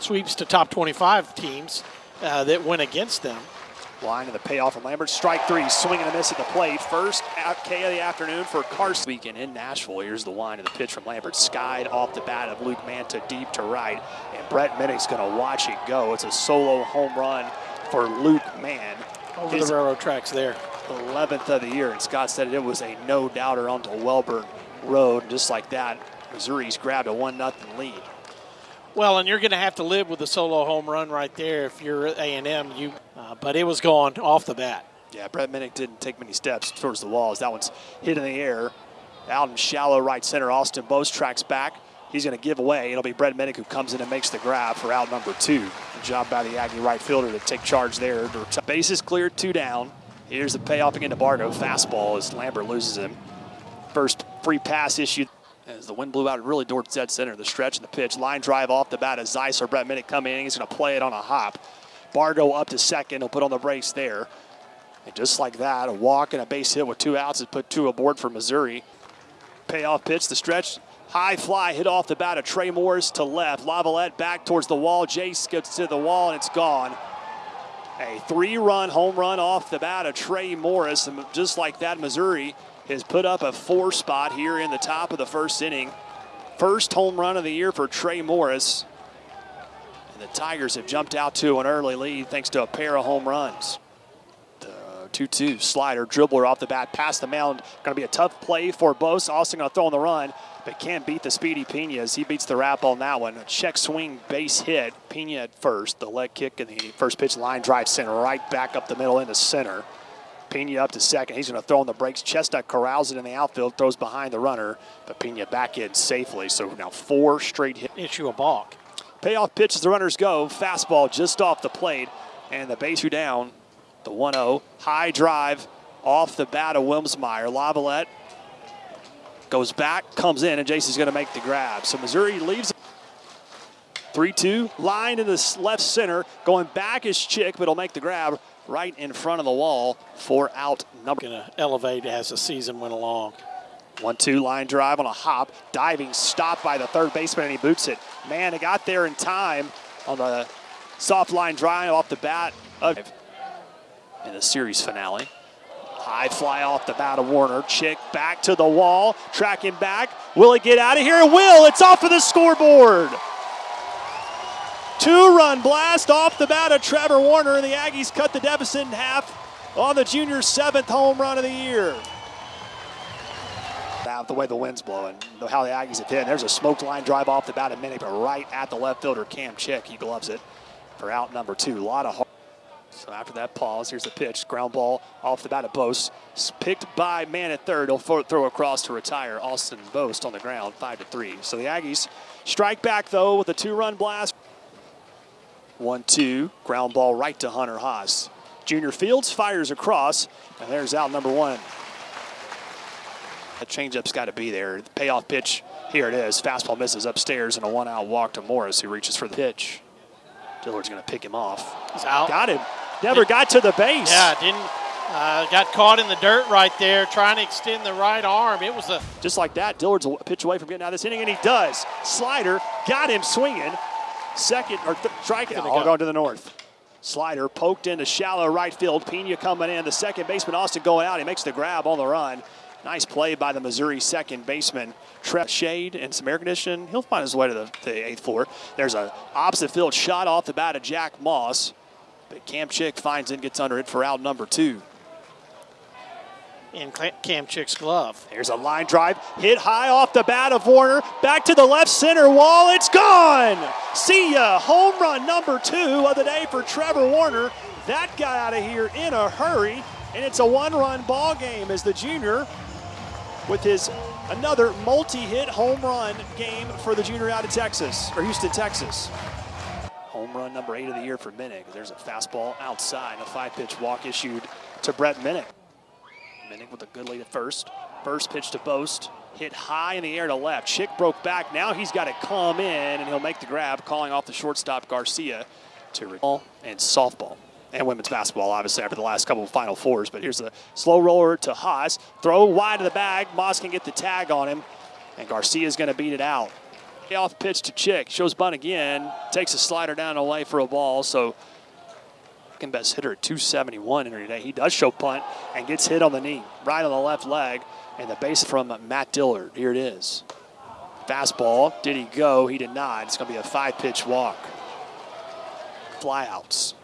Sweeps to top 25 teams uh, that went against them. Line of the payoff from Lambert. Strike three, swing and a miss at the plate. First K of the afternoon for Carson. Weekend in Nashville. Here's the line of the pitch from Lambert. Skied off the bat of Luke Manta deep to right. And Brett Minnich's going to watch it go. It's a solo home run for Luke Mann. Over His the railroad tracks there. 11th of the year. And Scott said it was a no-doubter onto Wellborn Road. Just like that, Missouri's grabbed a 1-0 lead. Well, and you're going to have to live with a solo home run right there if you're A&M. You, uh, but it was gone off the bat. Yeah, Brett Minnich didn't take many steps towards the walls. That one's hit in the air. Out in shallow right center, Austin Bost tracks back. He's going to give away. It'll be Brett Minnich who comes in and makes the grab for out number two. Good job by the Aggie right fielder to take charge there. Bases cleared, two down. Here's the payoff again to Bargo. Fastball as Lambert loses him. First free pass issued as the wind blew out really towards dead center. The stretch and the pitch. Line drive off the bat as Zeiss or Brett Minnich coming in. He's going to play it on a hop. Bargo up to second. He'll put on the brakes there. And just like that, a walk and a base hit with two outs has put two aboard for Missouri. Payoff pitch, the stretch. High fly hit off the bat of Trey Morris to left. LaViolette back towards the wall. Jace gets to the wall and it's gone. A three-run home run off the bat of Trey Morris. And just like that, Missouri has put up a four spot here in the top of the first inning. First home run of the year for Trey Morris. And the Tigers have jumped out to an early lead thanks to a pair of home runs. The 2-2 slider, dribbler off the bat, past the mound. Going to be a tough play for Bost. Austin going to throw on the run, but can't beat the speedy Pena as he beats the wrap on that one. A check swing base hit. Pena at first. The leg kick and the first pitch line drive center right back up the middle into center. Pena up to second. He's going to throw on the brakes. Chestnut corrals it in the outfield, throws behind the runner, but Pena back in safely. So now four straight hits. Issue a balk. Payoff pitch as the runners go. Fastball just off the plate, and the base are down. The 1 0. High drive off the bat of Wilmsmeyer. LaViolette goes back, comes in, and Jason's going to make the grab. So Missouri leaves 3 2. Line in the left center. Going back is Chick, but he'll make the grab right in front of the wall for out number. Going to elevate as the season went along. One two line drive on a hop, diving stop by the third baseman, and he boots it. Man, he got there in time on the soft line drive off the bat of in the series finale. High fly off the bat of Werner. Chick back to the wall, tracking back. Will it get out of here? It will. It's off of the scoreboard. Two run blast off the bat of Trevor Werner, and the Aggies cut the deficit in half on the junior's seventh home run of the year. Out the way the wind's blowing, how the Aggies have hit. There's a smoked line drive off the bat of Minnich, but right at the left fielder, Cam Chick. He gloves it for out number two. A lot of hard. So after that pause, here's the pitch. Ground ball off the bat of Bost. Picked by man at third. He'll throw across to retire. Austin Bost on the ground, 5 to 3. So the Aggies strike back, though, with a two run blast. One, two, ground ball right to Hunter Haas. Junior Fields fires across, and there's out number one. The changeup's got to be there. The payoff pitch, here it is. Fastball misses upstairs, and a one-out walk to Morris, who reaches for the pitch. Dillard's going to pick him off. He's out. Got him. Never got to the base. Yeah, didn't. Uh, got caught in the dirt right there, trying to extend the right arm. It was a just like that. Dillard's a pitch away from getting out of this inning, and he does. Slider got him swinging. Second, or th- strike, all go. going to the north. Slider poked into shallow right field. Pena coming in. The second baseman, Austin, going out. He makes the grab on the run. Nice play by the Missouri second baseman. Trev Shade and some air conditioning. He'll find his way to the, the eighth floor. There's a opposite field shot off the bat of Jack Moss. But Cam Chick finds it and gets under it for out number two in Cam Chick's glove. Here's a line drive, hit high off the bat of Werner, back to the left center wall, it's gone! See ya, home run number two of the day for Trevor Werner. That got out of here in a hurry, and it's a one-run ball game as the junior with his another multi-hit home run game for the junior out of Texas, or Houston, Texas. Home run number eight of the year for Minnich. There's a fastball outside, a five-pitch walk issued to Brett Minnich. Minnich with a good lead at first. First pitch to Bost. Hit high in the air to left. Chick broke back. Now he's got to come in, and he'll make the grab, calling off the shortstop Garcia to recall and softball and women's basketball, obviously, after the last couple of Final Fours. But here's the slow roller to Haas. Throw wide of the bag. Moss can get the tag on him, and Garcia's going to beat it out. Off pitch to Chick. Shows bunt again. Takes a slider down away for a ball. So second best hitter at 271 in today. He does show punt and gets hit on the knee, right on the left leg. And the base from Matt Dillard. Here it is. Fastball. Did he go? He did not. It's going to be a five pitch walk. Flyouts.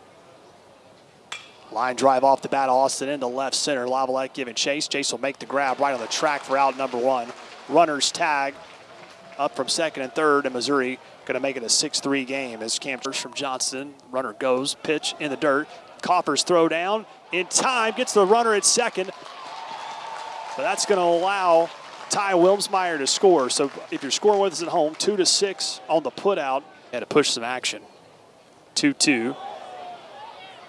Line drive off the bat, Austin into left center. LaViolette giving chase. Chase will make the grab right on the track for out number one. Runners tag up from second and third, and Missouri going to make it a 6-3 game as Campers from Johnston. Runner goes, pitch in the dirt. Coppers throw down in time, gets the runner at second. But that's going to allow Ty Wilmsmeyer to score. So if you're scoring with us at home, two to six on the putout, and to push some action. 2-2.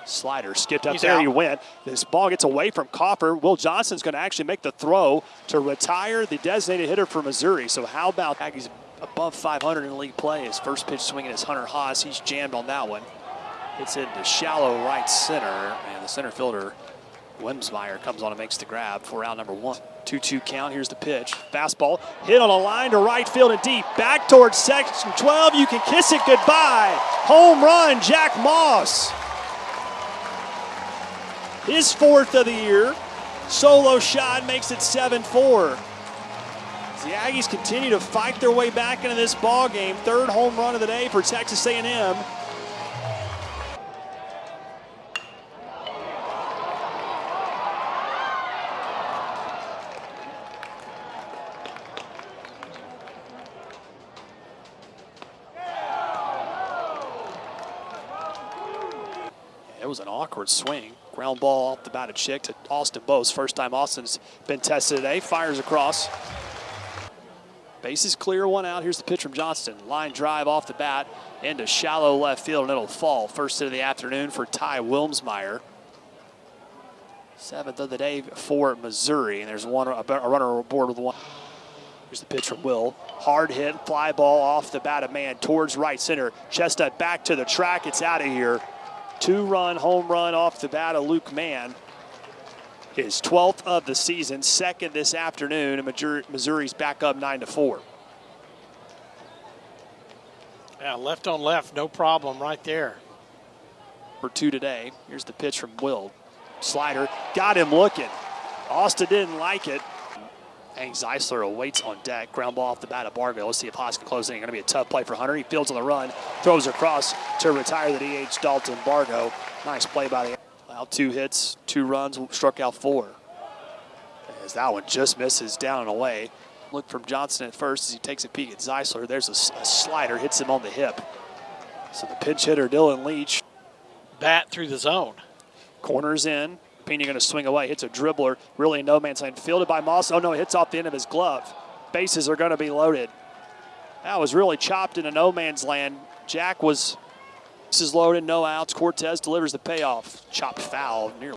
Slider skipped up He's there. out. You win. This ball gets away from Coffer. Will Johnston's going to actually make the throw to retire the designated hitter for Missouri. So how about Aggies above 500 in league play? His first pitch swinging is Hunter Haas. He's jammed on that one. Hits into shallow right center, and the center fielder Wilmsmeyer comes on and makes the grab for out number one. 2-2 count. Here's the pitch. Fastball hit on a line to right field and deep. Back towards section 12. You can kiss it goodbye. Home run, Jack Moss. His fourth of the year. Solo shot makes it 7-4. The Aggies continue to fight their way back into this ball game. Third home run of the day for Texas A&M. It was an awkward swing. Ground ball off the bat of Chick to Austin Bost. First time Austin's been tested today. Fires across. Base is clear, one out. Here's the pitch from Johnston. Line drive off the bat into shallow left field, and it'll fall. First hit of the afternoon for Ty Wilmsmeyer. Seventh of the day for Missouri, and there's one a runner aboard with one. Here's the pitch from Will. Hard hit, fly ball off the bat of man towards right center. Chestnut back to the track. It's out of here. Two run home run off the bat of Luke Mann. His 12th of the season, second this afternoon, and Missouri's back up 9 to 4. Yeah, left on left, no problem right there. For two today. Here's the pitch from Will. Slider got him looking. Austin didn't like it. Hank Zeisler awaits on deck. Ground ball off the bat of Barville. Let's see if Haas can close it. Going to be a tough play for Hunter. He fields on the run, throws across to retire the DH Dalton Bargo. Nice play by the. Allowed two hits, two runs, struck out four. As that one just misses down and away. Look from Johnston at first as he takes a peek at Zeisler. There's a slider, hits him on the hip. So the pinch hitter Dylan Leach Bat through the zone. Corners in. Pena going to swing away. Hits a dribbler. Really no man's land. Fielded by Moss. Oh no, it hits off the end of his glove. Bases are going to be loaded. That was really chopped into no man's land. Jack was. This is loaded, no outs. Cortez delivers the payoff. Chopped foul near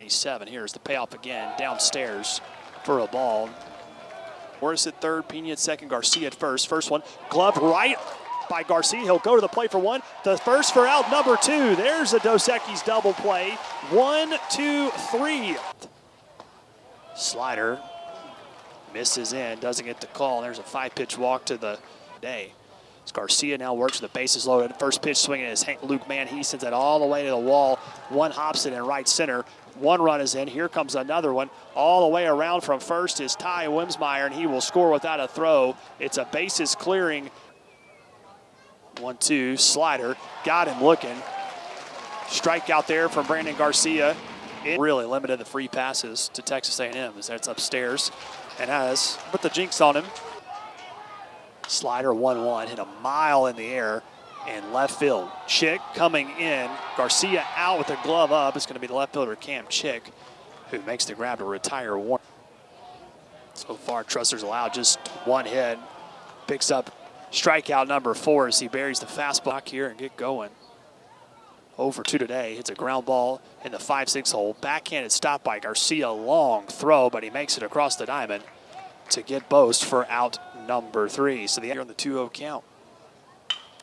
87. Here's the payoff again. Downstairs for a ball. Morris at third, Pena at second, Garcia at first. First one, glove right by Garcia. He'll go to the plate for one. The first for out number two. There's a Dos Equis double play. One, two, three. Slider misses in, doesn't get the call. There's a five pitch walk to the day. As Garcia now works with the bases loaded. First pitch swinging is Hank Luke Mann. He sends it all the way to the wall. One hops it in right center. One run is in. Here comes another one. All the way around from first is Ty Wilmsmeyer, and he will score without a throw. It's a bases clearing. One, two, slider. Got him looking. Strike out there from Brandon Garcia. It really limited the free passes to Texas A&M as that's upstairs and has put the jinx on him. Slider 1-1, hit a mile in the air and left field. Chick coming in. Garcia out with the glove up. It's going to be the left fielder Cam Chick who makes the grab to retire one. So far, Trusters allowed just one hit. Picks up strikeout number four as he buries the fastball here and get going. Over two today. Hits a ground ball in the 5-6 hole. Backhanded stop by Garcia. Long throw, but he makes it across the diamond to get Bost for out number three. So the here on the 2-0 count.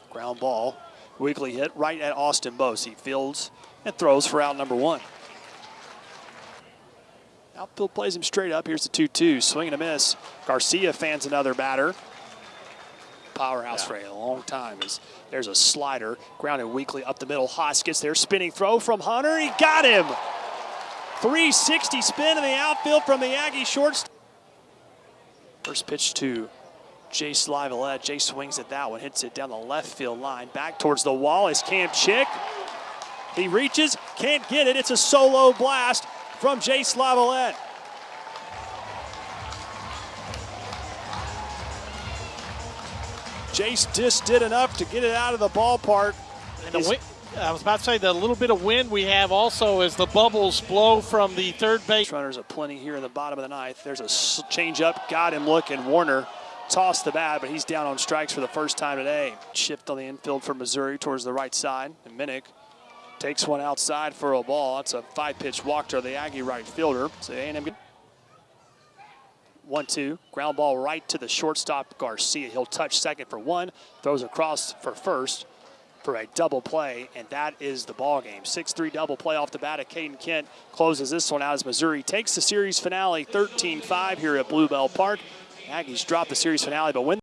Ground ball. Weekly hit right at Austin Bost. He fields and throws for out number one. Outfield plays him straight up. Here's the 2-2. Swing and a miss. Garcia fans another batter. Powerhouse for a long time. Is there's a slider grounded weakly up the middle. Haas gets there, spinning throw from Hunter. He got him. 360 spin in the outfield from the Aggie shorts. First pitch to Jace LaViolette. Jay swings at that one, hits it down the left field line. Back towards the wall is Cam Chick. He reaches, can't get it. It's a solo blast from Jace LaViolette. Jace just did enough to get it out of the ballpark. And the wind, I was about to say the little bit of wind we have also as the bubbles blow from the third base. Runners are plenty here in the bottom of the ninth. There's a change up, got him looking. Werner tossed the bat, but he's down on strikes for the first time today. Shift on the infield for Missouri towards the right side. And Minnich takes one outside for a ball. That's a five-pitch walk to the Aggie right fielder. So A&M one two ground ball right to the shortstop Garcia. He'll touch second for one, throws across for first for a double play, and that is the ball game. 6-3 double play off the bat of Kaeden Kent closes this one out as Missouri takes the series finale 13-5 here at Blue Bell Park. Aggies drop the series finale, but win.